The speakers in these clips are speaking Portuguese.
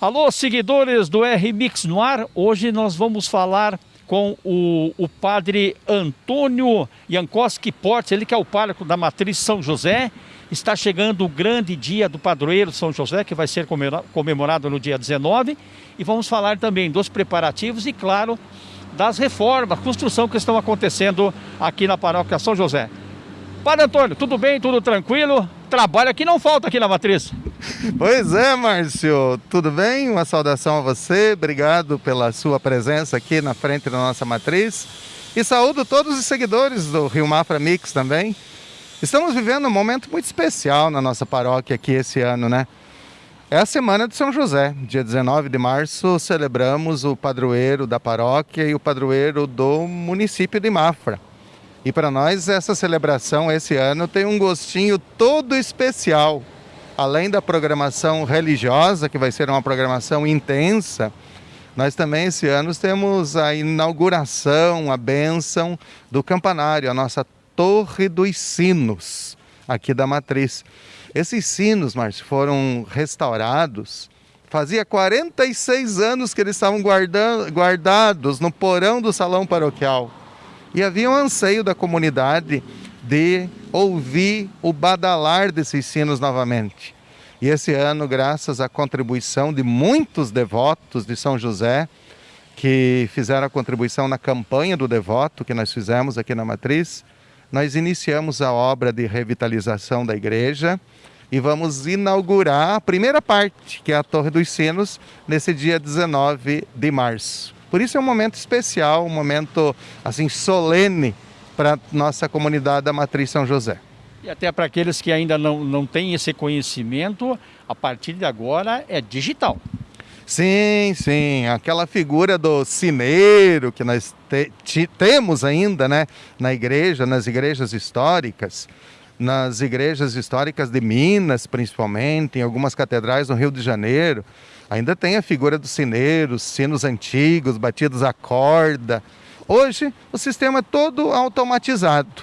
Alô, seguidores do R-Mix no ar. Hoje nós vamos falar com o, o padre Antônio Jankowski Portes, ele que é o pároco da Matriz São José. Está chegando o grande dia do padroeiro São José, que vai ser comemorado no dia 19. E vamos falar também dos preparativos e, claro, das reformas, construção que estão acontecendo aqui na paróquia São José. Padre Antônio, tudo bem? Tudo tranquilo? Trabalho aqui não falta aqui na Matriz. Pois é, Márcio, tudo bem? Uma saudação a você, obrigado pela sua presença aqui na frente da nossa matriz. E saúdo todos os seguidores do Rio Mafra Mix também. Estamos vivendo um momento muito especial na nossa paróquia aqui esse ano, né? É a semana de São José. Dia 19 de março celebramos o padroeiro da paróquia e o padroeiro do município de Mafra. E para nós essa celebração esse ano tem um gostinho todo especial além da programação religiosa, que vai ser uma programação intensa, nós também esse ano temos a inauguração, a bênção do campanário, a nossa Torre dos Sinos, aqui da Matriz. Esses sinos, Márcio, foram restaurados. Fazia 46 anos que eles estavam guardando, guardados no porão do salão paroquial. E havia um anseio da comunidade de ouvir o badalar desses sinos novamente. E esse ano, graças à contribuição de muitos devotos de São José, que fizeram a contribuição na campanha do devoto que nós fizemos aqui na Matriz, nós iniciamos a obra de revitalização da igreja e vamos inaugurar a primeira parte, que é a Torre dos Sinos, nesse dia 19 de março. Por isso é um momento especial, um momento assim solene para nossa comunidade da Matriz São José. E até para aqueles que ainda não, não têm esse conhecimento, a partir de agora é digital. Sim, sim, aquela figura do sineiro que nós te, temos ainda né, na igreja, nas igrejas históricas, nas igrejas históricas de Minas, principalmente, em algumas catedrais no Rio de Janeiro, ainda tem a figura do sineiro, sinos antigos, batidos a corda, Hoje o sistema é todo automatizado.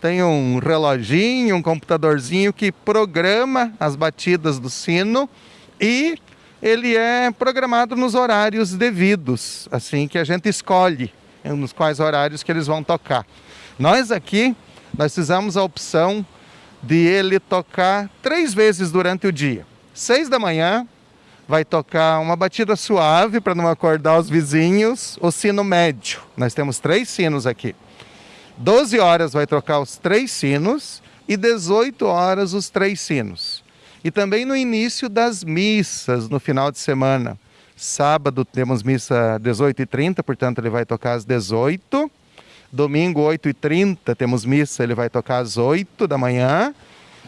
Tem um reloginho, um computadorzinho que programa as batidas do sino e ele é programado nos horários devidos, assim que a gente escolhe nos quais horários que eles vão tocar. Nós aqui, nós fizemos a opção de ele tocar três vezes durante o dia. Seis da manhã, vai tocar uma batida suave para não acordar os vizinhos, o sino médio. Nós temos três sinos aqui. 12 horas vai tocar os três sinos e 18 horas os três sinos. E também no início das missas, no final de semana. Sábado temos missa 18h30, portanto ele vai tocar às 18 Domingo 8h30 temos missa, ele vai tocar às 8 da manhã.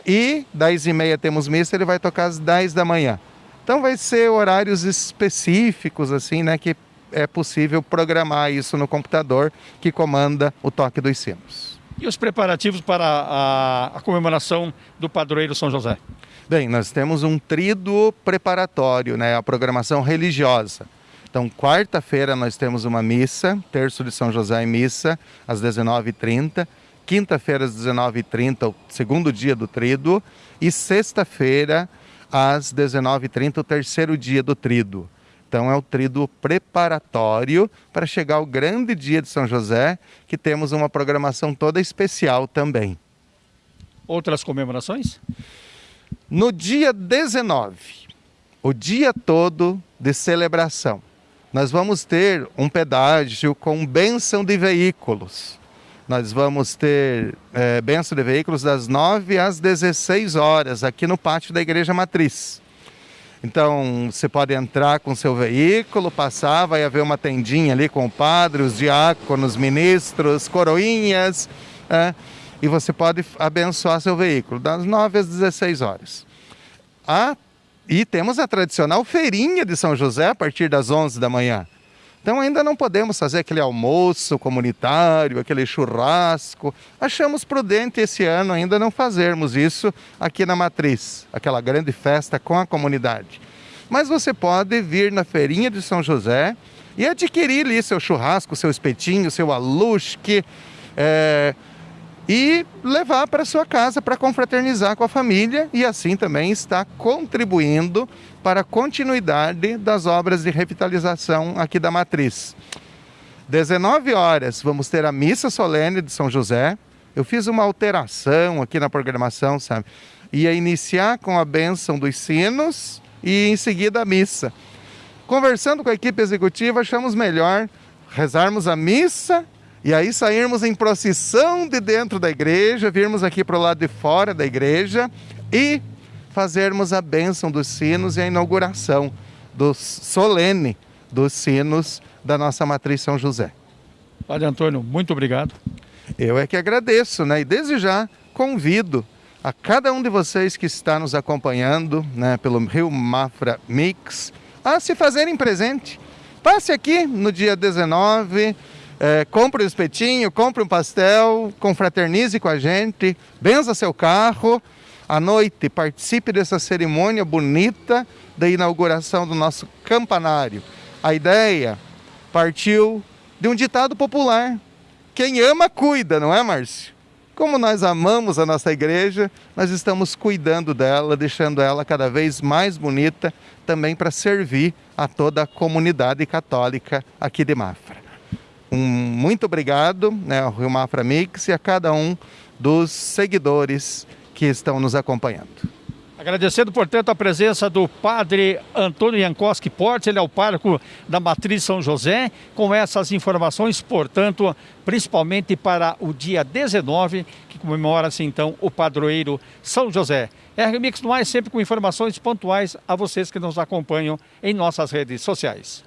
E 10h30 temos missa, ele vai tocar às 10 da manhã. Então vai ser horários específicos assim, né, que é possível programar isso no computador que comanda o toque dos sinos. E os preparativos para a, a comemoração do padroeiro São José? Bem, nós temos um tríduo preparatório, né, a programação religiosa. Então, quarta-feira nós temos uma missa, terço de São José em missa, às 19h30. Quinta-feira, às 19h30, o segundo dia do tríduo. E sexta-feira, às 19h30, o terceiro dia do trido. Então é o trido preparatório para chegar ao grande dia de São José, que temos uma programação toda especial também. Outras comemorações? No dia 19, o dia todo de celebração, nós vamos ter um pedágio com bênção de veículos. Nós vamos ter é, de veículos das 9 às 16 horas aqui no pátio da Igreja Matriz. Então você pode entrar com seu veículo, passar, vai haver uma tendinha ali com o padre, os diáconos, ministros, coroinhas, é, e você pode abençoar seu veículo das 9 às 16 horas. Ah, e temos a tradicional feirinha de São José a partir das 11 da manhã. Então ainda não podemos fazer aquele almoço comunitário, aquele churrasco. Achamos prudente esse ano ainda não fazermos isso aqui na Matriz, aquela grande festa com a comunidade. Mas você pode vir na feirinha de São José e adquirir ali seu churrasco, seu espetinho, seu alusque, é, e levar para sua casa para confraternizar com a família e assim também está contribuindo para a continuidade das obras de revitalização aqui da matriz. 19 horas vamos ter a missa solene de São José. Eu fiz uma alteração aqui na programação, sabe? Ia iniciar com a bênção dos sinos e em seguida a missa. Conversando com a equipe executiva, achamos melhor rezarmos a missa e aí sairmos em procissão de dentro da igreja, virmos aqui para o lado de fora da igreja e fazermos a bênção dos sinos e a inauguração do solene dos sinos da nossa matriz São José. Padre Antônio, muito obrigado. Eu é que agradeço, né? E desde já convido a cada um de vocês que está nos acompanhando, né, pelo Rio Mafra Mix, a se fazerem presente. Passe aqui no dia 19, é, compre um espetinho, compre um pastel, confraternize com a gente, benza seu carro. À noite, participe dessa cerimônia bonita da inauguração do nosso campanário. A ideia partiu de um ditado popular: quem ama, cuida, não é, Márcio? Como nós amamos a nossa igreja, nós estamos cuidando dela, deixando ela cada vez mais bonita, também para servir a toda a comunidade católica aqui de Mafra. Um muito obrigado né, ao Rio Mafra Mix e a cada um dos seguidores que estão nos acompanhando. Agradecendo, portanto, a presença do padre Antônio Jankowski Portes, ele é o pároco da Matriz São José, com essas informações, portanto, principalmente para o dia 19, que comemora-se então o padroeiro São José. RMix no ar sempre com informações pontuais a vocês que nos acompanham em nossas redes sociais.